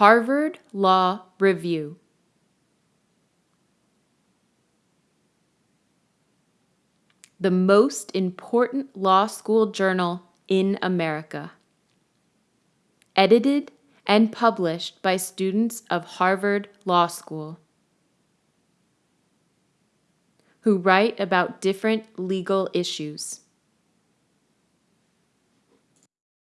Harvard Law Review. The most important law school journal in America. Edited and published by students of Harvard Law School who write about different legal issues.